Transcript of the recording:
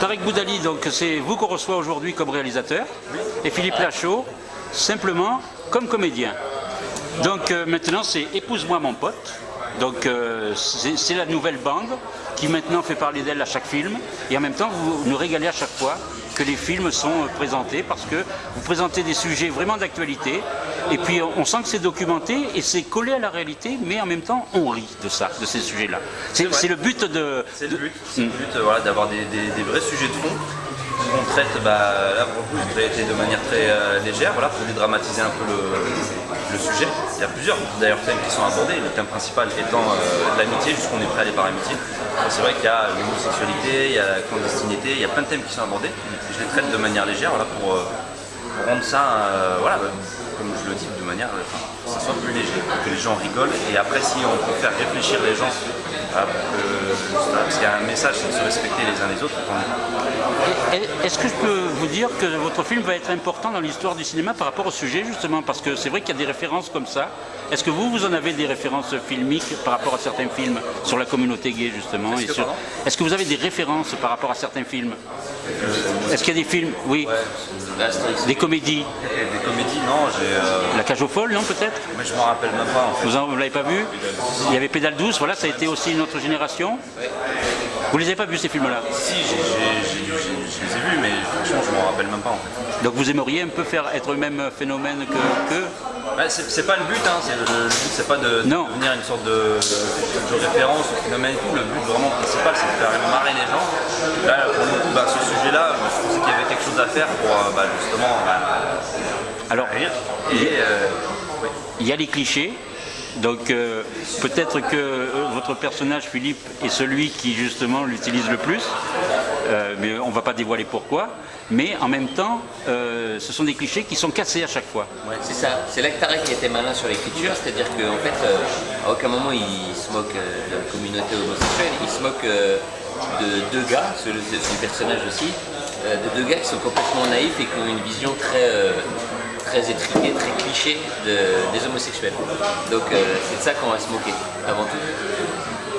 Tarek Boudali, donc c'est vous qu'on reçoit aujourd'hui comme réalisateur, et Philippe Lachaud, simplement comme comédien. Donc euh, maintenant c'est Épouse-moi mon pote. Donc euh, c'est la nouvelle bande qui maintenant fait parler d'elle à chaque film. Et en même temps, vous nous régalez à chaque fois que les films sont euh, présentés parce que vous présentez des sujets vraiment d'actualité. Et puis on sent que c'est documenté et c'est collé à la réalité, mais en même temps on rit de ça, de ces sujets-là. C'est le but de... C'est le but, le but voilà, d'avoir des, vrais sujets de fond on traite, bah, là pour le coup, été de manière très euh, légère, voilà, pour dédramatiser un peu le, Il y a plusieurs d'ailleurs thèmes qui sont abordés, le thème principal étant euh, l'amitié, jusqu'on est prêt à aller par amitié. C'est vrai qu'il y a l'homosexualité, il y a la clandestinité, il y a plein de thèmes qui sont abordés. Je les traite de manière légère pour, euh, rendre ça, voilà, comme je le dis, de manière, que ça soit plus léger, que les gens rigolent. Et après, si on peut faire réfléchir les gens ah, parce qu'il y a un message, c'est de se respecter les uns les autres. Est-ce que je peux vous dire que votre film va être important dans l'histoire du cinéma par rapport au sujet justement? Parce que c'est vrai qu'il y a des références comme ça. Est-ce que vous, vous en avez des références filmiques par rapport à certains films sur la communauté gay justement Est-ce que, vous avez des références par rapport à certains films? Est-ce qu'il y a des films Oui. Des comédies Des comédies, non. Euh, la cage aux folles, non peut-être? Mais je m'en rappelle même pas. Vous ne l'avez pas vu? Il y avait Pédale douce, voilà, ça a été aussi notre génération. Vous les avez pas vus ces films-là? Si, je les ai vus, mais franchement je m'en rappelle même pas en fait. Donc vous aimeriez un peu faire être le même phénomène que, que... Bah, c'est pas le but, hein. le, but c'est pas de, devenir une sorte de, référence au phénomène et tout, le but vraiment principal c'est de faire marrer les gens. Là pour le coup, bah, ce sujet-là, je pensais qu'il y avait quelque chose à faire pour euh, bah, justement Alors, rire. Et, euh, il y a les clichés, donc euh, peut-être que euh, votre personnage Philippe est celui qui justement l'utilise le plus, euh, mais on ne va pas dévoiler pourquoi. Mais en même temps, ce sont des clichés qui sont cassés à chaque fois. Ouais, c'est ça. C'est là que Tarek était malin sur l'écriture, c'est-à-dire qu'en fait, à aucun moment il se moque de la communauté homosexuelle, il se moque de deux gars, son personnage aussi, de deux gars qui sont complètement naïfs et qui ont une vision très très étriqué, très cliché des homosexuels. Donc euh, c'est de ça qu'on va se moquer, avant tout.